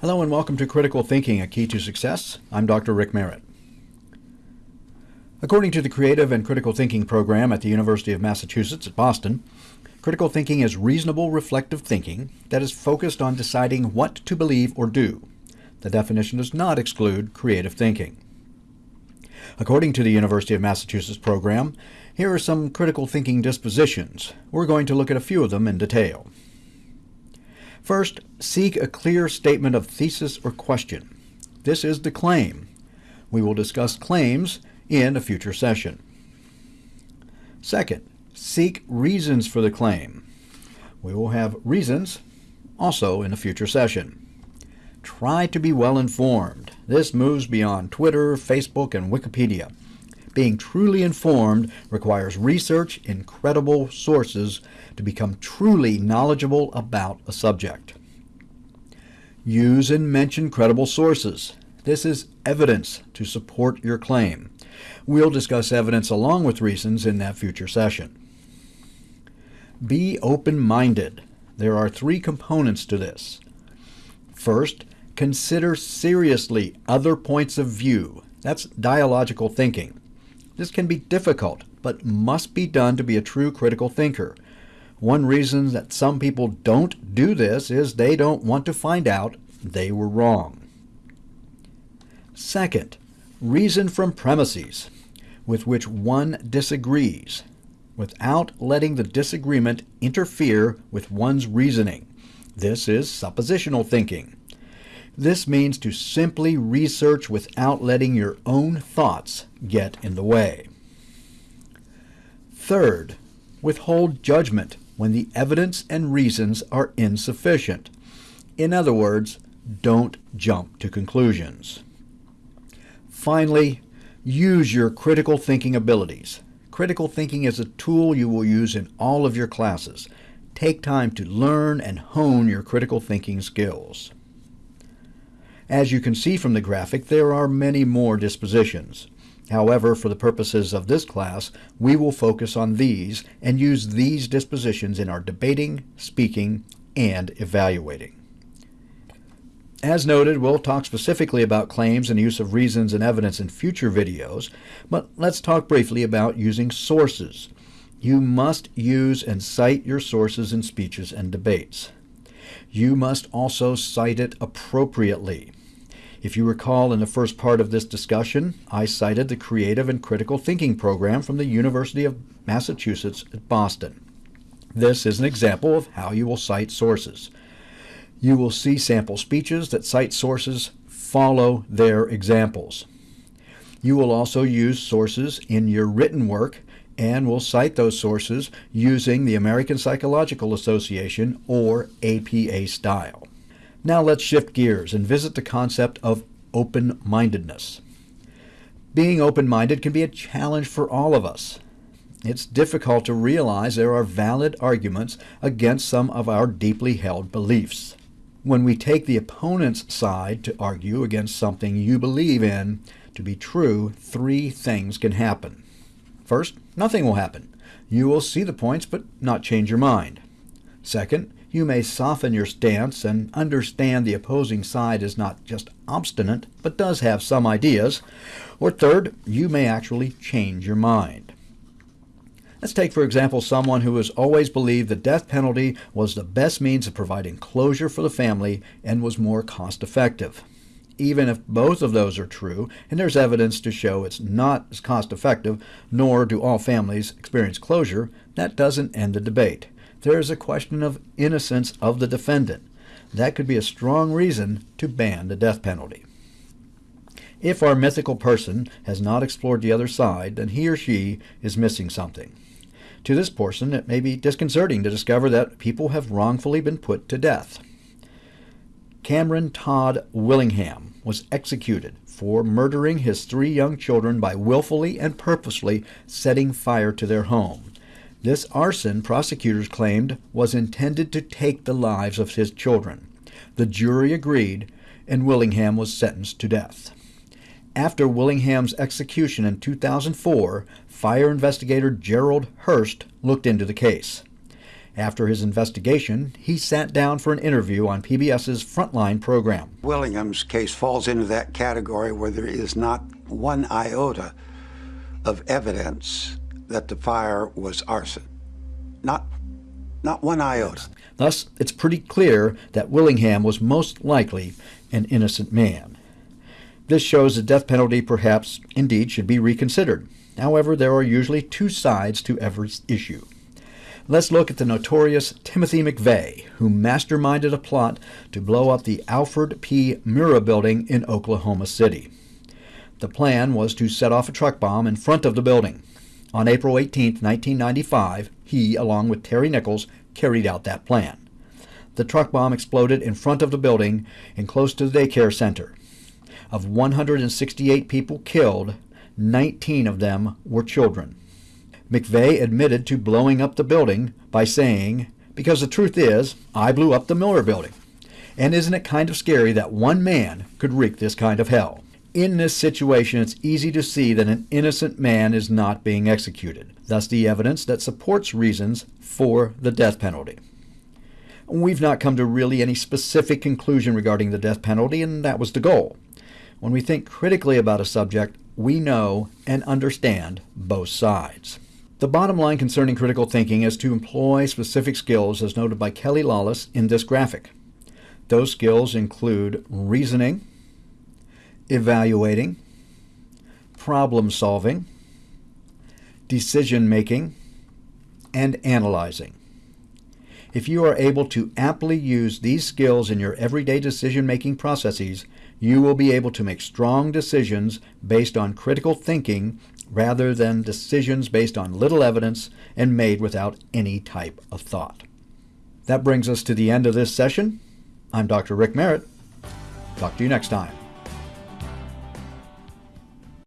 Hello and welcome to Critical Thinking, a Key to Success. I'm Dr. Rick Merritt. According to the Creative and Critical Thinking program at the University of Massachusetts at Boston, critical thinking is reasonable reflective thinking that is focused on deciding what to believe or do. The definition does not exclude creative thinking. According to the University of Massachusetts program, here are some critical thinking dispositions. We're going to look at a few of them in detail. First, seek a clear statement of thesis or question. This is the claim. We will discuss claims in a future session. Second, seek reasons for the claim. We will have reasons also in a future session. Try to be well informed. This moves beyond Twitter, Facebook, and Wikipedia. Being truly informed requires research in credible sources to become truly knowledgeable about a subject. Use and mention credible sources. This is evidence to support your claim. We'll discuss evidence along with reasons in that future session. Be open-minded. There are three components to this. First, consider seriously other points of view. That's dialogical thinking. This can be difficult, but must be done to be a true critical thinker. One reason that some people don't do this is they don't want to find out they were wrong. Second, reason from premises with which one disagrees without letting the disagreement interfere with one's reasoning. This is suppositional thinking. This means to simply research without letting your own thoughts get in the way. Third, withhold judgment when the evidence and reasons are insufficient. In other words, don't jump to conclusions. Finally, use your critical thinking abilities. Critical thinking is a tool you will use in all of your classes. Take time to learn and hone your critical thinking skills. As you can see from the graphic, there are many more dispositions. However, for the purposes of this class, we will focus on these and use these dispositions in our debating, speaking, and evaluating. As noted, we'll talk specifically about claims and use of reasons and evidence in future videos, but let's talk briefly about using sources. You must use and cite your sources in speeches and debates. You must also cite it appropriately. If you recall in the first part of this discussion, I cited the Creative and Critical Thinking program from the University of Massachusetts at Boston. This is an example of how you will cite sources. You will see sample speeches that cite sources follow their examples. You will also use sources in your written work and will cite those sources using the American Psychological Association or APA style. Now let's shift gears and visit the concept of open-mindedness. Being open-minded can be a challenge for all of us. It's difficult to realize there are valid arguments against some of our deeply held beliefs. When we take the opponent's side to argue against something you believe in to be true, three things can happen. First, nothing will happen. You will see the points but not change your mind. Second, you may soften your stance and understand the opposing side is not just obstinate but does have some ideas. Or third, you may actually change your mind. Let's take, for example, someone who has always believed the death penalty was the best means of providing closure for the family and was more cost effective. Even if both of those are true, and there's evidence to show it's not as cost effective, nor do all families experience closure, that doesn't end the debate. There is a question of innocence of the defendant. That could be a strong reason to ban the death penalty. If our mythical person has not explored the other side, then he or she is missing something. To this person, it may be disconcerting to discover that people have wrongfully been put to death. Cameron Todd Willingham was executed for murdering his three young children by willfully and purposely setting fire to their home. This arson, prosecutors claimed, was intended to take the lives of his children. The jury agreed, and Willingham was sentenced to death. After Willingham's execution in 2004, fire investigator Gerald Hurst looked into the case. After his investigation, he sat down for an interview on PBS's Frontline program. Willingham's case falls into that category where there is not one iota of evidence that the fire was arson. Not, not one iota. Thus, it's pretty clear that Willingham was most likely an innocent man. This shows the death penalty perhaps indeed should be reconsidered. However, there are usually two sides to every issue. Let's look at the notorious Timothy McVeigh, who masterminded a plot to blow up the Alfred P. Murrah building in Oklahoma City. The plan was to set off a truck bomb in front of the building. On April 18, 1995, he, along with Terry Nichols, carried out that plan. The truck bomb exploded in front of the building and close to the daycare center. Of 168 people killed, 19 of them were children. McVeigh admitted to blowing up the building by saying, Because the truth is, I blew up the Murrah building. And isn't it kind of scary that one man could wreak this kind of hell? In this situation, it's easy to see that an innocent man is not being executed, thus, the evidence that supports reasons for the death penalty. We've not come to really any specific conclusion regarding the death penalty, and that was the goal. When we think critically about a subject, we know and understand both sides. The bottom line concerning critical thinking is to employ specific skills as noted by Kelly Lawless in this graphic. Those skills include reasoning, evaluating, problem solving, decision making, and analyzing. If you are able to aptly use these skills in your everyday decision making processes, you will be able to make strong decisions based on critical thinking rather than decisions based on little evidence and made without any type of thought. That brings us to the end of this session. I'm Dr. Rick Merritt. Talk to you next time.